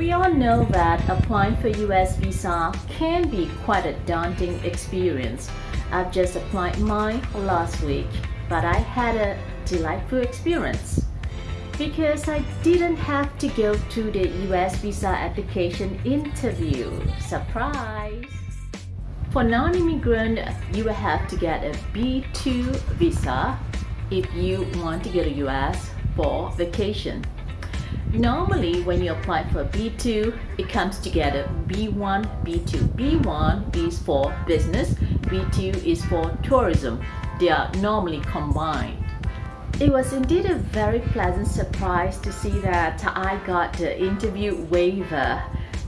We all know that applying for US visa can be quite a daunting experience. I've just applied mine last week, but I had a delightful experience because I didn't have to go to the US visa application interview. Surprise! For non-immigrant, you will have to get a B2 visa if you want to go to US for vacation. Normally, when you apply for B2, it comes together B1, B2. B1 is for business, B2 is for tourism. They are normally combined. It was indeed a very pleasant surprise to see that I got the interview waiver.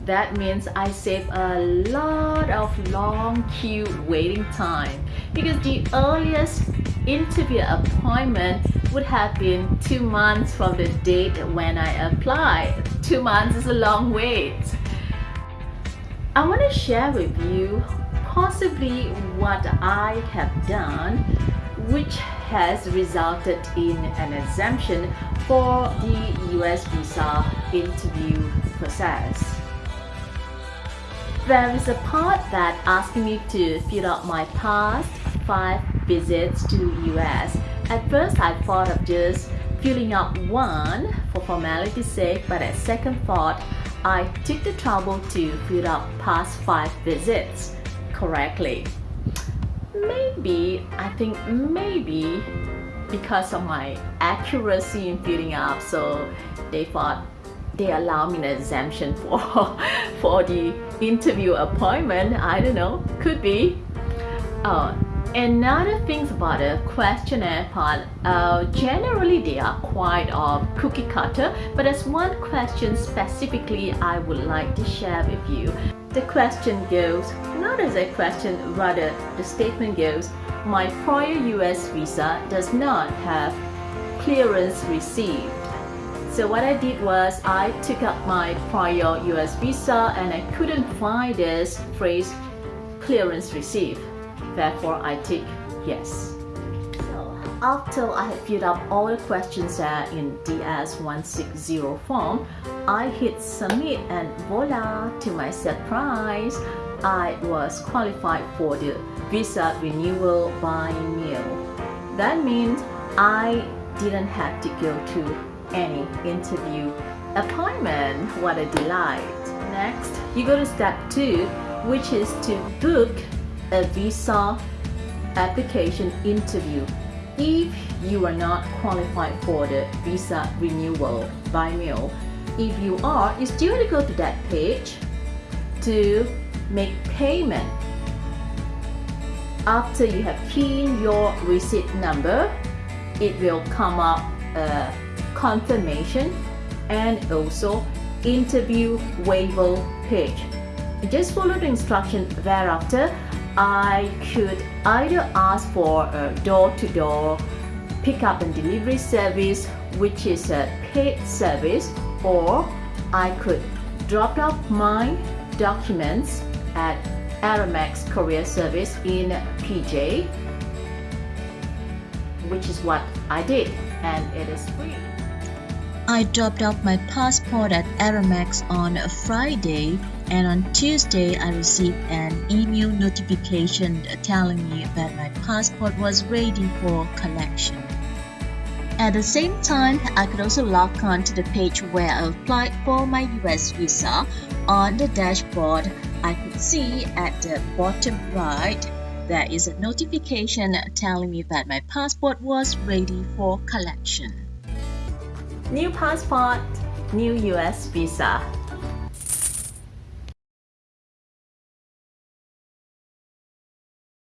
That means I save a lot of long queue waiting time because the earliest interview appointment would have been two months from the date when I applied. Two months is a long wait. I want to share with you possibly what I have done which has resulted in an exemption for the US visa interview process. There is a part that asking me to fill out my past five visits to the US. At first I thought of just filling up one for formality's sake but at second thought I took the trouble to fill up past five visits correctly maybe, I think maybe because of my accuracy in filling up, so they thought they allow me an exemption for, for the interview appointment. I don't know, could be. Uh, Another thing about the questionnaire part, uh, generally they are quite of cookie cutter, but there's one question specifically I would like to share with you. The question goes, not as a question, rather the statement goes, my prior US visa does not have clearance received. So what I did was I took up my prior US visa and I couldn't find this phrase clearance received. Therefore, I tick yes. So after I had filled up all the questions in DS160 form, I hit submit and voila, to my surprise, I was qualified for the visa renewal by mail. That means I didn't have to go to any interview appointment. What a delight. Next, you go to step two, which is to book a visa application interview if you are not qualified for the visa renewal by mail. If you are, you still have to go to that page to make payment. After you have keyed in your receipt number, it will come up a confirmation and also interview waiver page. Just follow the instruction thereafter I could either ask for a door-to-door -door pickup and delivery service which is a paid service or I could drop off my documents at Aramex Courier Service in PJ which is what I did and it is free. I dropped off my passport at Aramex on a Friday and on Tuesday I received an email notification telling me that my passport was ready for collection. At the same time, I could also log on to the page where I applied for my US visa. On the dashboard, I could see at the bottom right there is a notification telling me that my passport was ready for collection. New passport, new US visa.